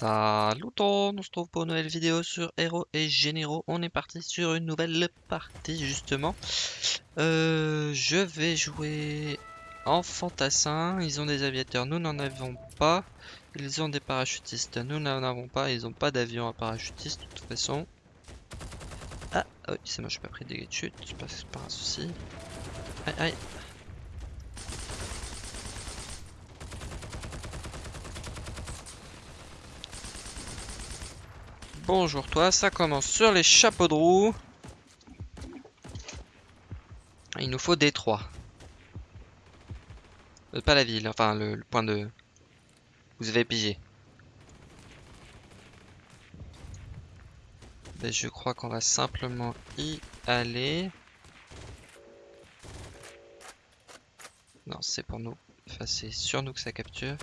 Salut on se trouve pour une nouvelle vidéo sur Héros et Généraux. On est parti sur une nouvelle partie justement. Euh, je vais jouer en fantassin. Ils ont des aviateurs, nous n'en avons pas. Ils ont des parachutistes, nous n'en avons pas. Ils n'ont pas d'avion à parachutiste de toute façon. Ah, oui, c'est moi, je suis pas pris de dégâts de chute, c'est pas, pas un souci. Aïe, aïe. Bonjour toi, ça commence sur les chapeaux de roue. Il nous faut Détroit. Euh, pas la ville, enfin le, point de... Vous avez pigé. Ben, je crois qu'on va simplement y aller. Non, c'est pour nous. Enfin, c'est sur nous que ça capture.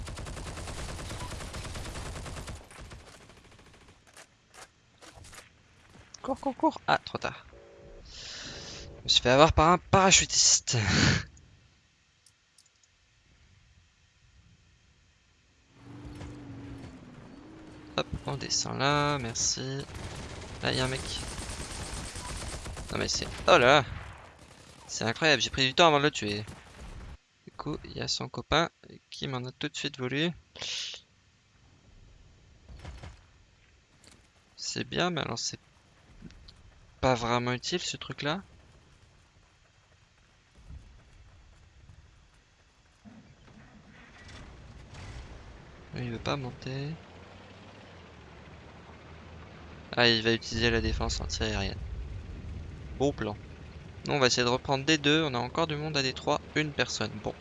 Cours, cours, cours. Ah, trop tard. Je me suis fait avoir par un parachutiste. Hop, on descend là, merci. Là, il y a un mec. Non mais c'est... Oh là C'est incroyable, j'ai pris du temps avant de le tuer. Du coup, il y a son copain qui m'en a tout de suite voulu. C'est bien, mais alors c'est vraiment utile ce truc là. Il veut pas monter. Ah, il va utiliser la défense anti-aérienne. Bon plan. Nous, on va essayer de reprendre des deux. On a encore du monde à des trois. Une personne. Bon.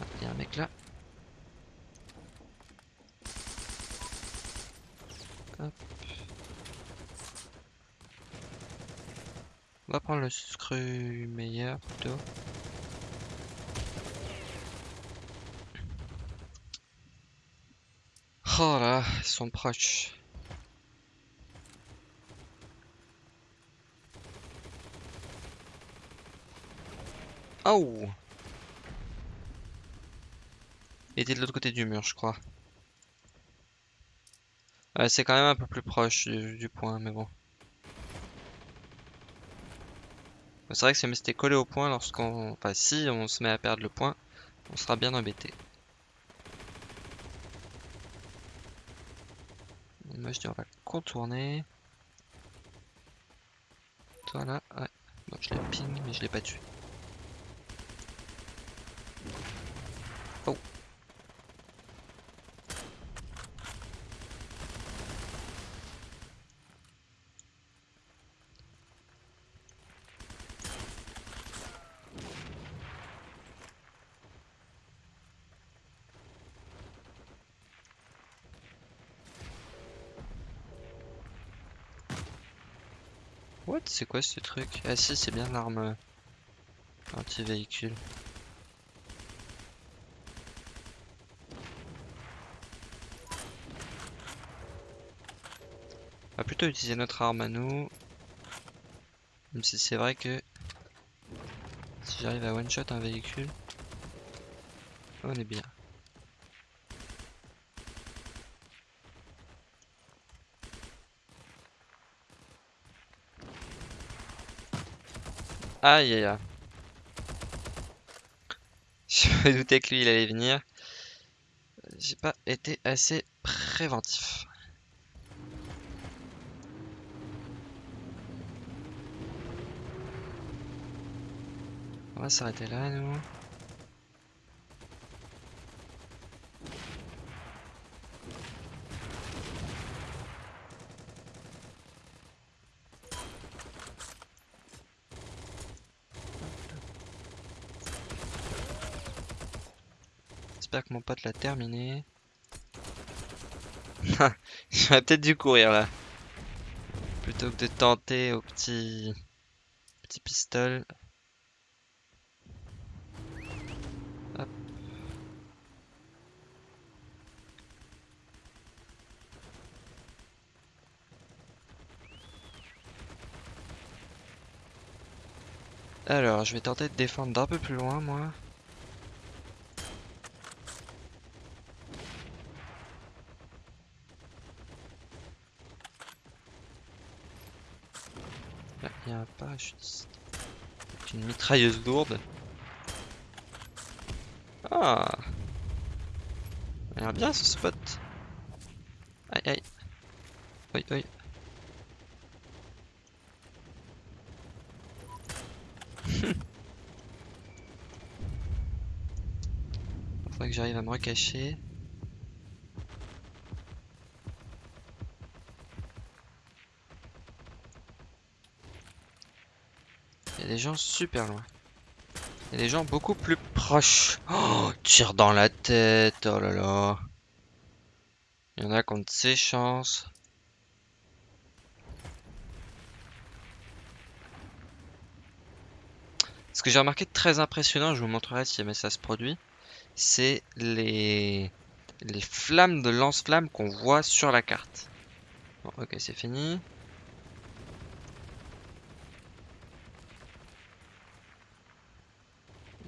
Ah, il y a un mec là. On va prendre le screw meilleur plutôt. Oh là, ils sont proches. Oh Il était de l'autre côté du mur, je crois. C'est quand même un peu plus proche du, point, mais bon. C'est vrai que si c'était collé au point lorsqu'on... Enfin, si on se met à perdre le point, on sera bien embêté. moi je dis on va le contourner. Voilà, ouais. Bon, je l'ai ping, mais je l'ai pas tué. What? C'est quoi ce truc? Ah si, c'est bien l'arme euh, anti-véhicule. On va plutôt utiliser notre arme à nous. Même si c'est vrai que si j'arrive à one-shot un véhicule, on est bien. Aïe aïe aïe. Je me doutais que lui il allait venir. J'ai pas été assez préventif. On va s'arrêter là nous. J'espère que mon pote l'a terminé. J'aurais peut-être dû courir là. Plutôt que de tenter au petit, petit pistolet. Alors, je vais tenter de défendre d'un peu plus loin, moi. Avec une mitrailleuse lourde. Ah a l'air bien ce spot. Aïe aïe. Oui, oui. Faudrait que j'arrive à me recacher. Il y a des gens super loin. Il y a des gens beaucoup plus proches. Oh, tire dans la tête. Oh là là. Il y en a qui ont ses chances. Ce que j'ai remarqué de très impressionnant, je vous montrerai si jamais ça se produit, c'est les... les flammes de lance-flammes qu'on voit sur la carte. Bon, ok, c'est fini.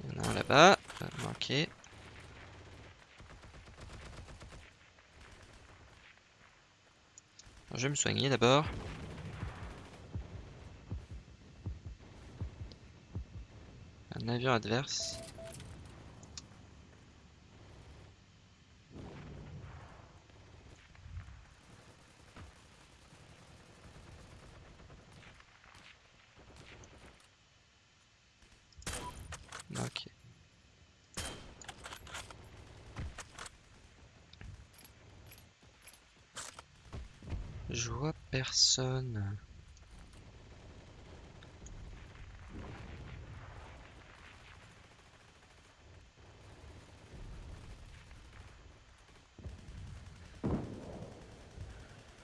Il y en a un là-bas. Je me soigner d'abord. Un avion adverse. Ok. Je vois personne.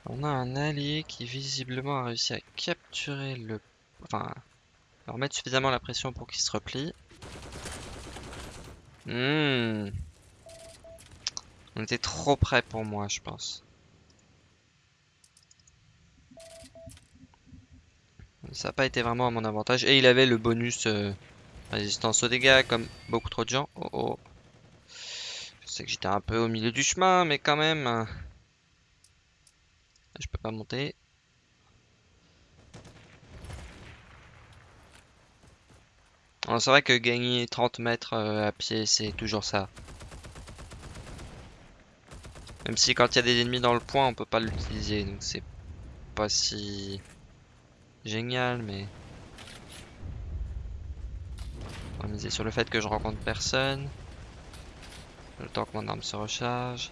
On a un allié qui visiblement a réussi à capturer le... Enfin, leur mettre suffisamment la pression pour qu'il se replie. Hmm. On était trop près pour moi, je pense. Ça n'a pas été vraiment à mon avantage. Et il avait le bonus euh, résistance aux dégâts, comme beaucoup trop de gens. Oh oh. Je sais que j'étais un peu au milieu du chemin, mais quand même. hein. Je peux pas monter. C'est vrai que gagner 30 mètres euh, à pied, c'est toujours ça. Même si quand il y a des ennemis dans le point, on peut pas l'utiliser, donc c'est pas si génial, mais on va miser sur le fait que je rencontre personne. Le temps que mon arme se recharge.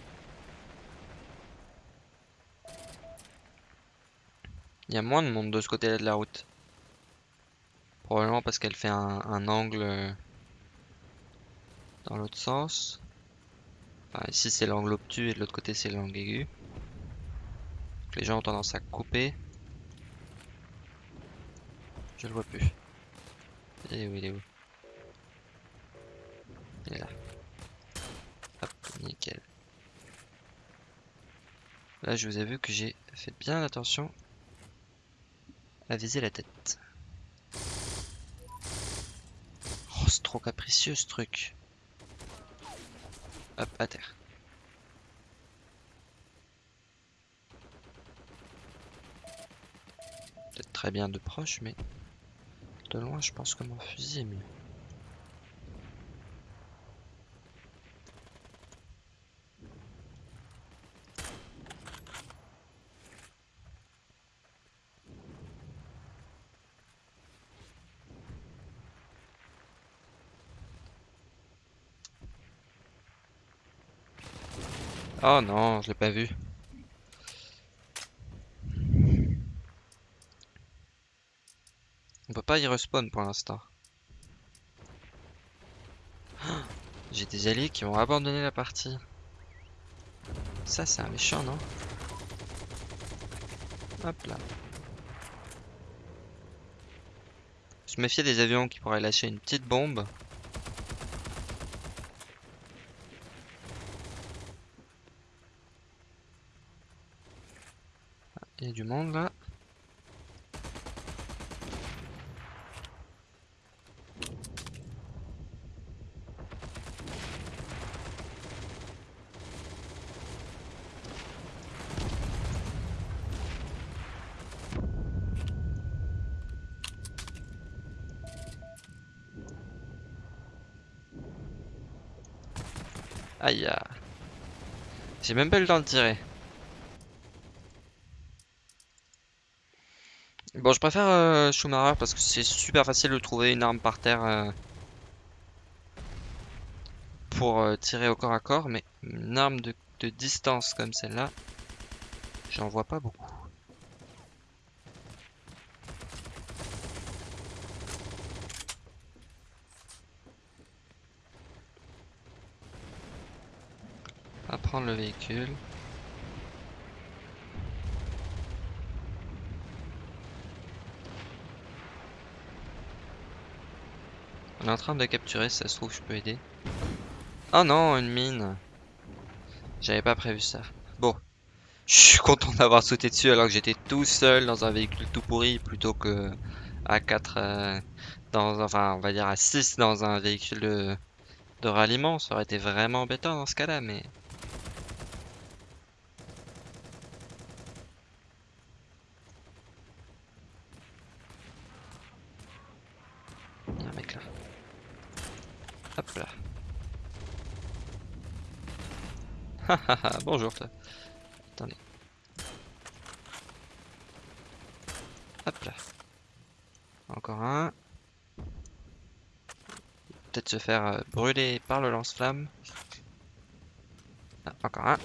Il y a moins de monde de ce côté-là de la route. Probablement parce qu'elle fait un, angle euh, dans l'autre sens. Ici c'est l'angle obtus et de l'autre côté c'est l'angle aigu. Les gens ont tendance à couper. Je le vois plus. Et où il est où? Il est là. Hop, nickel. Là je vous ai vu que j'ai fait bien attention à viser la tête. Oh, c'est trop capricieux ce truc. Hop, à terre. Peut-être très bien de proche, mais de loin, je pense que mon fusil est mieux. Oh non, je l'ai pas vu. On peut pas y respawn pour l'instant. J'ai des alliés qui ont abandonné la partie. Ça, c'est un méchant, non? Hop là. Je me méfiais des avions qui pourraient lâcher une petite bombe. Ah, Il y a du monde là. Aïe. ah. J'ai même pas le temps de tirer. Bon, je préfère euh, Schumacher parce que c'est super facile de trouver une arme par terre euh, pour euh, tirer au corps à corps, mais une arme de distance comme celle-là, j'en vois pas beaucoup. Le véhicule. On est en train de capturer, ça se trouve, je peux aider. Oh non, une mine. J'avais pas prévu ça. Bon. Je suis content d'avoir sauté dessus alors que j'étais tout seul dans un véhicule tout pourri plutôt que à 4 euh, dans enfin on va dire à 6 dans un véhicule de, de ralliement. Ça aurait été vraiment embêtant dans ce cas-là, mais Il y a un mec là. Hop là. Hahaha, bonjour toi. Attendez. Hop là. Encore un. Peut-être se faire euh, brûler par le lance-flamme. Ah, encore un.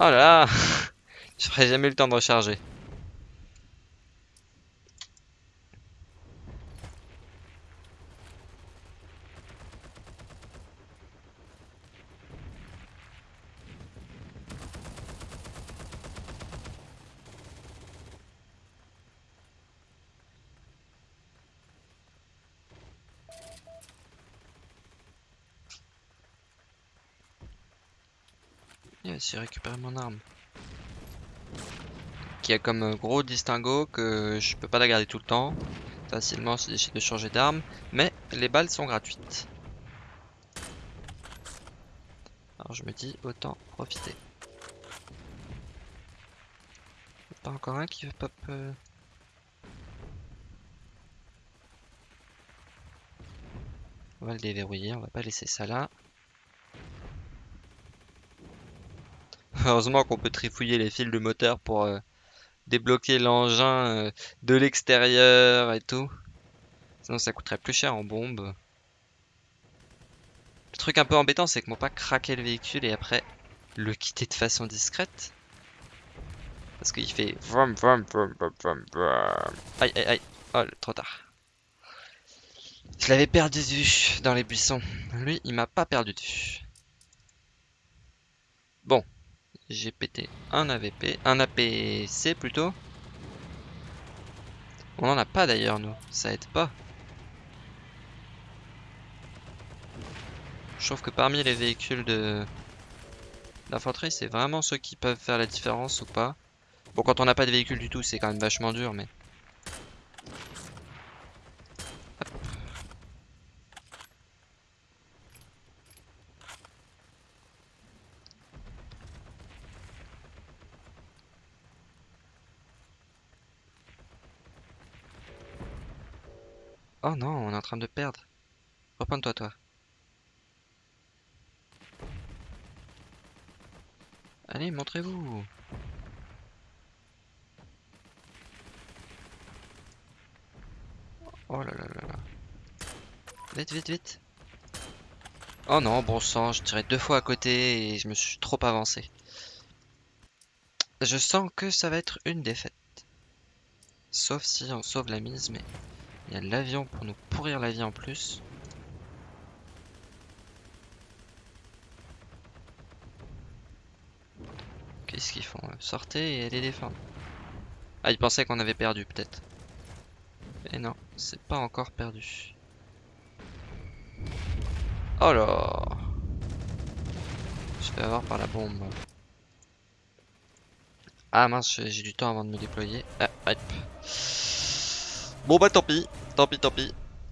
Oh là là Je ferai jamais le temps de recharger. Yes, j'ai récupéré mon arme. Qui a comme euh, gros distinguo que je peux pas la garder tout le temps. Facilement si j'essaie de changer d'arme. Mais les balles sont gratuites. Alors je me dis autant profiter. Pas encore un qui veut pop. euh. On va le déverrouiller, on va pas laisser ça là. Heureusement qu'on peut trifouiller les fils de moteur pour euh, débloquer l'engin euh, de l'extérieur et tout. Sinon ça coûterait plus cher en bombe. Le truc un peu embêtant c'est que moi pas craquer le véhicule et après le quitter de façon discrète. Parce qu'il fait vroom, vroom, vroom, vroom, vroom. Aïe aïe aïe. Oh trop tard. Je l'avais perdu de vue dans les buissons. Lui il m'a pas perdu de vue. Bon, j'ai pété un AVP, un APC plutôt. On en a pas d'ailleurs nous, ça aide pas. Je trouve que parmi les véhicules de d'infanterie, c'est vraiment ceux qui peuvent faire la différence ou pas. Bon, quand on n'a pas de véhicule du tout, c'est quand même vachement dur, mais... Hop. Oh non, on est en train de perdre. Reprends-toi, toi. Allez, montrez-vous. Oh là là là là. Vite, vite, vite. Oh non, bon sang, je tirais deux fois à côté et je me suis trop avancé. Je sens que ça va être une défaite. Sauf si on sauve la mise, mais il y a l'avion pour nous pourrir la vie en plus. Qu'est-ce qu'ils font Sortez et allez défendre. Ah, ils pensaient qu'on avait perdu peut-être. Et non, c'est pas encore perdu. Oh là Je vais avoir par la bombe. Ah mince, j'ai du temps avant de me déployer. Ah, hop. Bon bah tant pis, tant pis, tant pis.